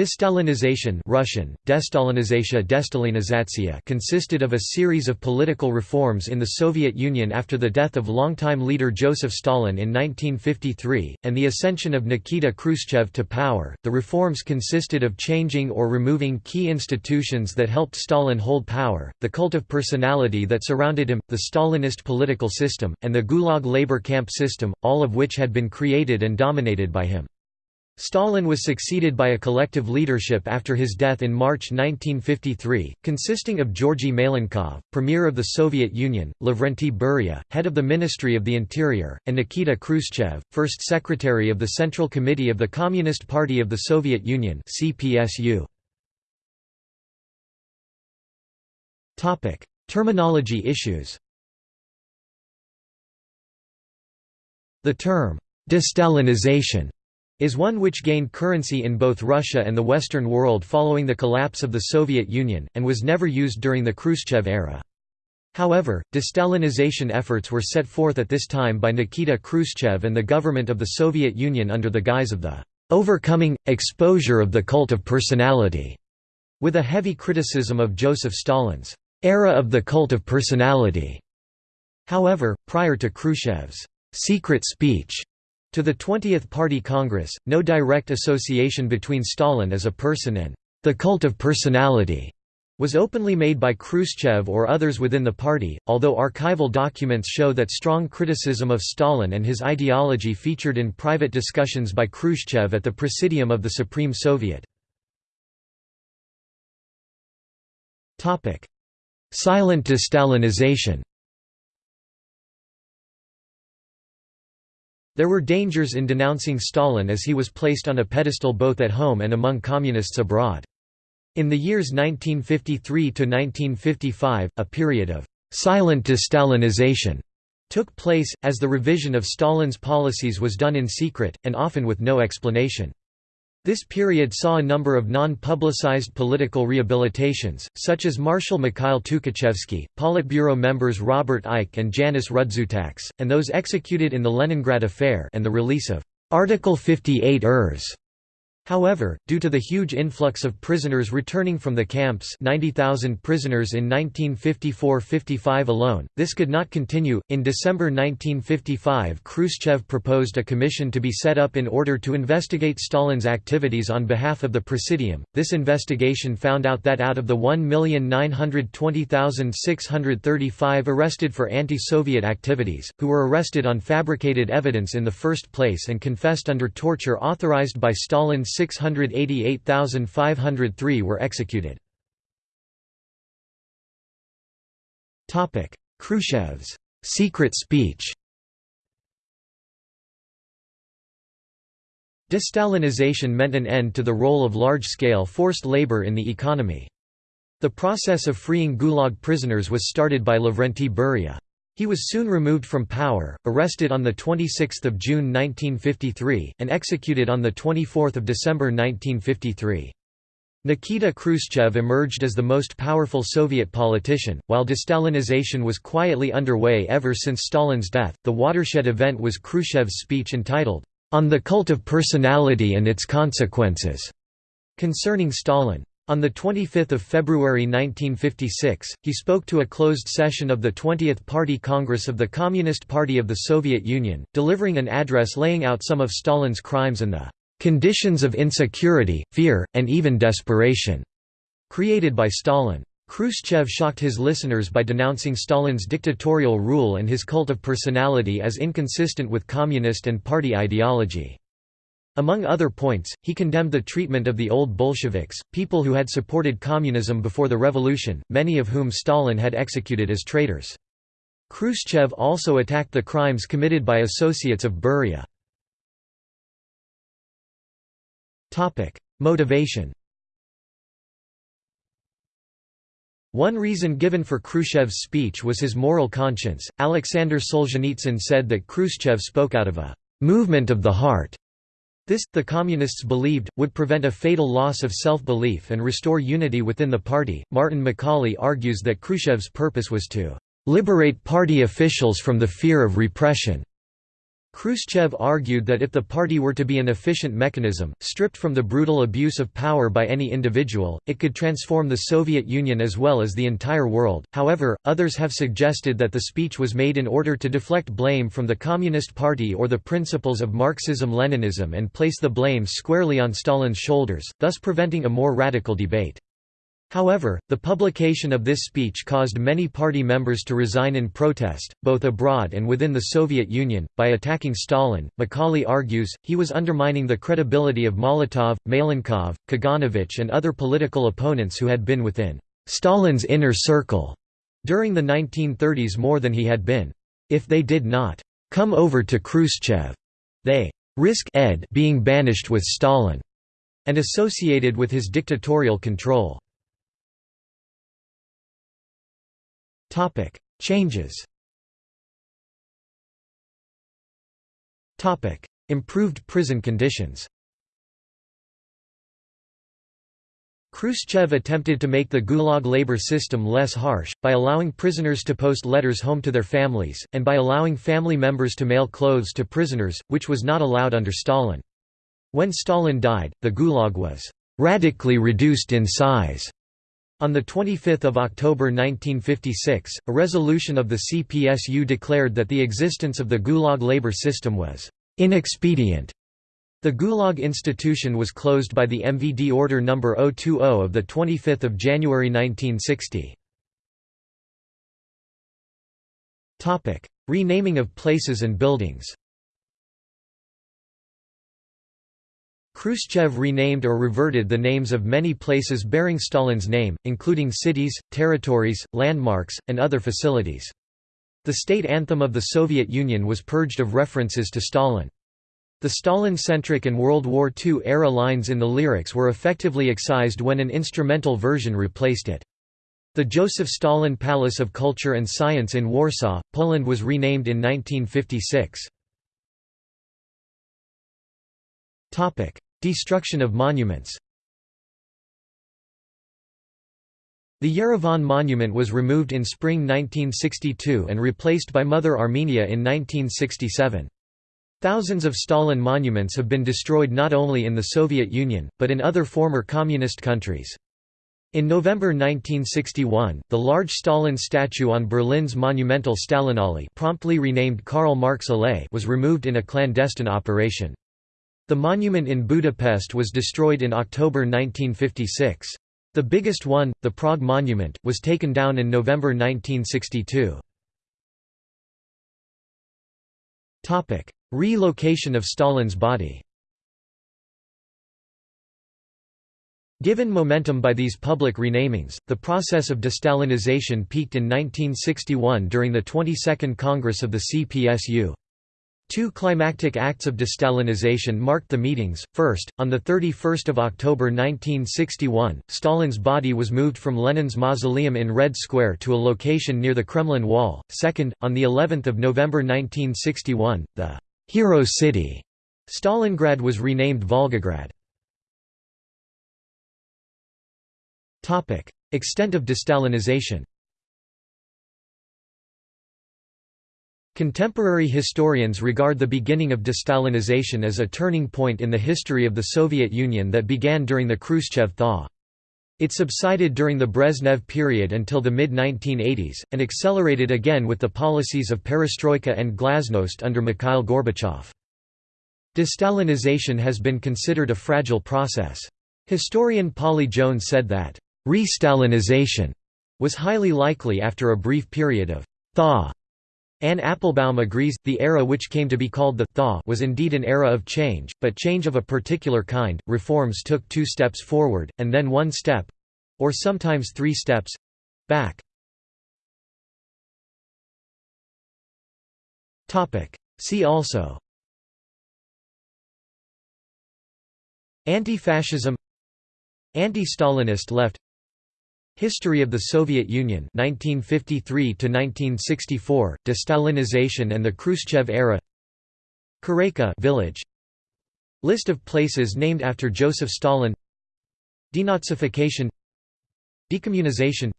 Destalinization Russian, Destalinization consisted of a series of political reforms in the Soviet Union after the death of longtime leader Joseph Stalin in 1953, and the ascension of Nikita Khrushchev to power. The reforms consisted of changing or removing key institutions that helped Stalin hold power, the cult of personality that surrounded him, the Stalinist political system, and the Gulag labor camp system, all of which had been created and dominated by him. Stalin was succeeded by a collective leadership after his death in March 1953, consisting of Georgy Malenkov, Premier of the Soviet Union, Lavrentiy Beria, head of the Ministry of the Interior, and Nikita Khrushchev, first secretary of the Central Committee of the Communist Party of the Soviet Union CPSU. Terminology issues The term, «destalinization» is one which gained currency in both Russia and the Western world following the collapse of the Soviet Union, and was never used during the Khrushchev era. However, destalinization efforts were set forth at this time by Nikita Khrushchev and the government of the Soviet Union under the guise of the overcoming, exposure of the cult of personality, with a heavy criticism of Joseph Stalin's era of the cult of personality. However, prior to Khrushchev's secret speech to the 20th Party Congress, no direct association between Stalin as a person and the cult of personality was openly made by Khrushchev or others within the party, although archival documents show that strong criticism of Stalin and his ideology featured in private discussions by Khrushchev at the Presidium of the Supreme Soviet. Silent destalinization There were dangers in denouncing Stalin as he was placed on a pedestal both at home and among communists abroad. In the years 1953–1955, a period of «silent de-Stalinization» took place, as the revision of Stalin's policies was done in secret, and often with no explanation. This period saw a number of non-publicized political rehabilitations, such as Marshal Mikhail Tukhachevsky, Politburo members Robert Eikhe and Janis Rudzutaks, and those executed in the Leningrad Affair and the release of Article 58 Ers However, due to the huge influx of prisoners returning from the camps 90,000 prisoners in 1954–55 alone, this could not continue. In December 1955 Khrushchev proposed a commission to be set up in order to investigate Stalin's activities on behalf of the Presidium. This investigation found out that out of the 1,920,635 arrested for anti-Soviet activities, who were arrested on fabricated evidence in the first place and confessed under torture authorized by Stalin's 688,503 were executed. Khrushchev's secret speech Destalinization meant an end to the role of large-scale forced labor in the economy. The process of freeing Gulag prisoners was started by Lavrentiy Beria. He was soon removed from power, arrested on 26 June 1953, and executed on 24 December 1953. Nikita Khrushchev emerged as the most powerful Soviet politician, while destalinization was quietly underway ever since Stalin's death. The watershed event was Khrushchev's speech entitled, On the Cult of Personality and Its Consequences, concerning Stalin. On 25 February 1956, he spoke to a closed session of the 20th Party Congress of the Communist Party of the Soviet Union, delivering an address laying out some of Stalin's crimes and the "...conditions of insecurity, fear, and even desperation," created by Stalin. Khrushchev shocked his listeners by denouncing Stalin's dictatorial rule and his cult of personality as inconsistent with communist and party ideology. Among other points, he condemned the treatment of the old Bolsheviks, people who had supported communism before the revolution, many of whom Stalin had executed as traitors. Khrushchev also attacked the crimes committed by associates of Beria. Motivation One reason given for Khrushchev's speech was his moral conscience. Alexander Solzhenitsyn said that Khrushchev spoke out of a movement of the heart this, the Communists believed, would prevent a fatal loss of self-belief and restore unity within the party. Martin McCauley argues that Khrushchev's purpose was to liberate party officials from the fear of repression. Khrushchev argued that if the party were to be an efficient mechanism, stripped from the brutal abuse of power by any individual, it could transform the Soviet Union as well as the entire world. However, others have suggested that the speech was made in order to deflect blame from the Communist Party or the principles of Marxism-Leninism and place the blame squarely on Stalin's shoulders, thus preventing a more radical debate. However, the publication of this speech caused many party members to resign in protest, both abroad and within the Soviet Union. By attacking Stalin, McCauley argues, he was undermining the credibility of Molotov, Malenkov, Kaganovich, and other political opponents who had been within Stalin's inner circle during the 1930s more than he had been. If they did not come over to Khrushchev, they risk ed being banished with Stalin and associated with his dictatorial control. Topic: Changes. Topic: Improved prison conditions. Khrushchev attempted to make the Gulag labor system less harsh, by allowing prisoners to post letters home to their families, and by allowing family members to mail clothes to prisoners, which was not allowed under Stalin. When Stalin died, the Gulag was radically reduced in size on 25 October 1956, a resolution of the CPSU declared that the existence of the Gulag labor system was «inexpedient». The Gulag institution was closed by the MVD Order No. 020 of 25 January 1960. Renaming of places and buildings Khrushchev renamed or reverted the names of many places bearing Stalin's name, including cities, territories, landmarks, and other facilities. The state anthem of the Soviet Union was purged of references to Stalin. The Stalin-centric and World War II-era lines in the lyrics were effectively excised when an instrumental version replaced it. The Joseph Stalin Palace of Culture and Science in Warsaw, Poland was renamed in 1956. Destruction of monuments The Yerevan monument was removed in spring 1962 and replaced by Mother Armenia in 1967. Thousands of Stalin monuments have been destroyed not only in the Soviet Union, but in other former communist countries. In November 1961, the large Stalin statue on Berlin's monumental Stalinallee promptly renamed Karl Marx Allee was removed in a clandestine operation. The monument in Budapest was destroyed in October 1956. The biggest one, the Prague Monument, was taken down in November 1962. Relocation of Stalin's body Given momentum by these public renamings, the process of destalinization peaked in 1961 during the 22nd Congress of the CPSU. Two climactic acts of destalinization marked the meetings. First, on the 31 October 1961, Stalin's body was moved from Lenin's mausoleum in Red Square to a location near the Kremlin Wall. Second, on the 11th of November 1961, the «Hero City» Stalingrad was renamed Volgograd. Topic: Extent of destalinization Contemporary historians regard the beginning of destalinization as a turning point in the history of the Soviet Union that began during the Khrushchev thaw. It subsided during the Brezhnev period until the mid-1980s, and accelerated again with the policies of perestroika and glasnost under Mikhail Gorbachev. Destalinization has been considered a fragile process. Historian Polly Jones said that, "...re-Stalinization," was highly likely after a brief period of «thaw» Anne Applebaum agrees, the era which came to be called the thaw was indeed an era of change, but change of a particular kind, reforms took two steps forward, and then one step—or sometimes three steps—back. See also. Anti-fascism. Anti-Stalinist left History of the Soviet Union 1953 to 1964 Destalinization and the Khrushchev era Koreyka village List of places named after Joseph Stalin Denazification Decommunization.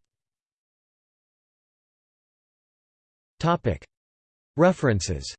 References